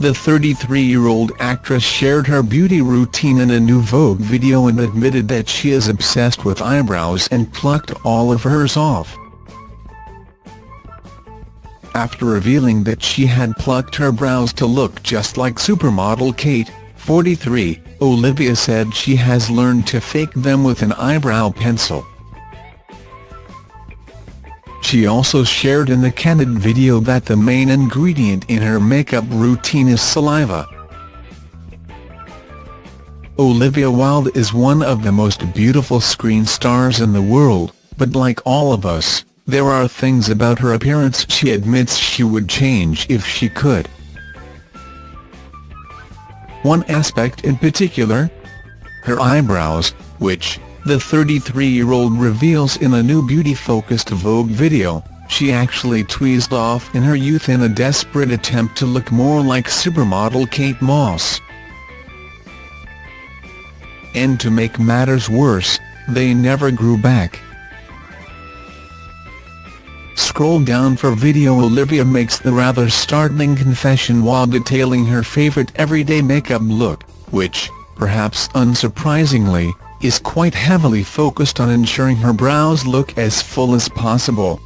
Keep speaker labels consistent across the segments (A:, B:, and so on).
A: the 33-year-old actress shared her beauty routine in a new Vogue video and admitted that she is obsessed with eyebrows and plucked all of hers off. After revealing that she had plucked her brows to look just like supermodel Kate, 43, Olivia said she has learned to fake them with an eyebrow pencil. She also shared in the candid video that the main ingredient in her makeup routine is saliva. Olivia Wilde is one of the most beautiful screen stars in the world, but like all of us, there are things about her appearance she admits she would change if she could. One aspect in particular? Her eyebrows, which, the 33-year-old reveals in a new beauty-focused Vogue video, she actually tweezed off in her youth in a desperate attempt to look more like supermodel Kate Moss. And to make matters worse, they never grew back. Scroll down for video Olivia makes the rather startling confession while detailing her favourite everyday makeup look, which, perhaps unsurprisingly, is quite heavily focused on ensuring her brows look as full as possible.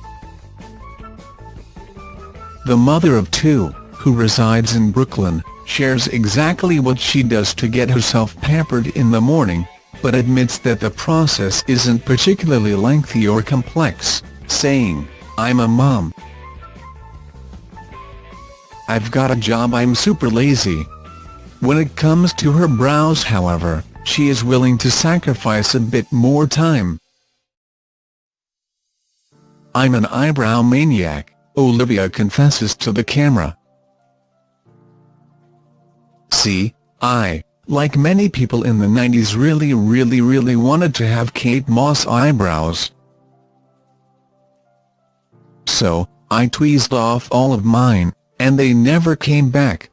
A: The mother of two, who resides in Brooklyn, shares exactly what she does to get herself pampered in the morning, but admits that the process isn't particularly lengthy or complex, saying, I'm a mom. I've got a job I'm super lazy. When it comes to her brows however, she is willing to sacrifice a bit more time. I'm an eyebrow maniac, Olivia confesses to the camera. See, I, like many people in the 90s really really really wanted to have Kate Moss eyebrows. So, I tweezed off all of mine, and they never came back.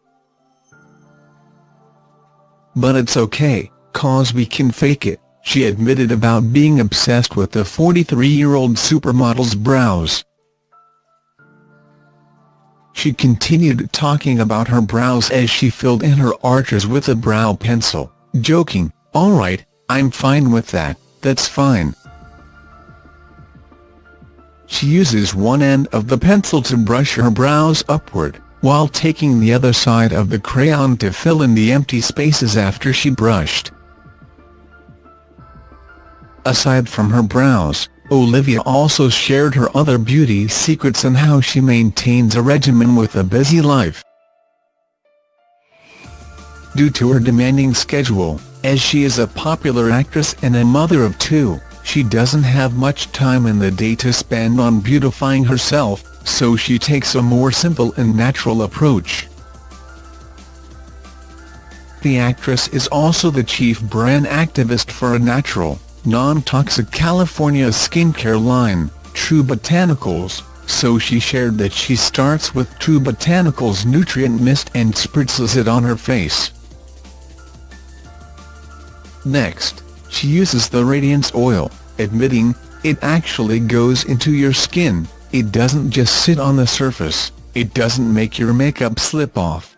A: But it's okay, cause we can fake it, she admitted about being obsessed with the 43-year-old supermodel's brows. She continued talking about her brows as she filled in her arches with a brow pencil, joking, alright, I'm fine with that, that's fine. She uses one end of the pencil to brush her brows upward, while taking the other side of the crayon to fill in the empty spaces after she brushed. Aside from her brows, Olivia also shared her other beauty secrets and how she maintains a regimen with a busy life. Due to her demanding schedule, as she is a popular actress and a mother of two, she doesn't have much time in the day to spend on beautifying herself, so she takes a more simple and natural approach. The actress is also the chief brand activist for a natural, non-toxic California skincare line, True Botanicals, so she shared that she starts with True Botanicals nutrient mist and spritzes it on her face. Next, she uses the Radiance Oil, admitting, it actually goes into your skin, it doesn't just sit on the surface, it doesn't make your makeup slip off.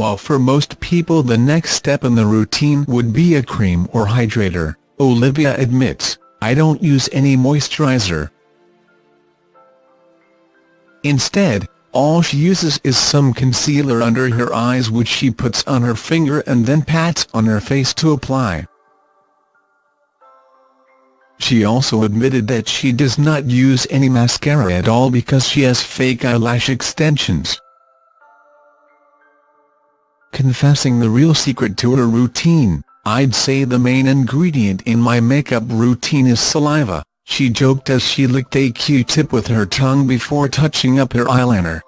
A: While for most people the next step in the routine would be a cream or hydrator, Olivia admits, I don't use any moisturizer. Instead, all she uses is some concealer under her eyes which she puts on her finger and then pats on her face to apply. She also admitted that she does not use any mascara at all because she has fake eyelash extensions. Confessing the real secret to her routine, I'd say the main ingredient in my makeup routine is saliva she joked as she licked a Q-tip with her tongue before touching up her eyeliner.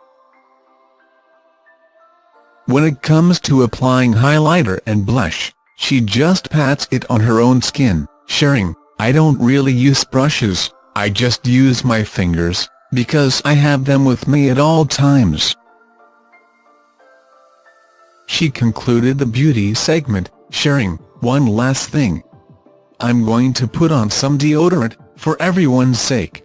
A: When it comes to applying highlighter and blush, she just pats it on her own skin, sharing, I don't really use brushes, I just use my fingers, because I have them with me at all times. She concluded the beauty segment, sharing, one last thing. I'm going to put on some deodorant, for everyone's sake.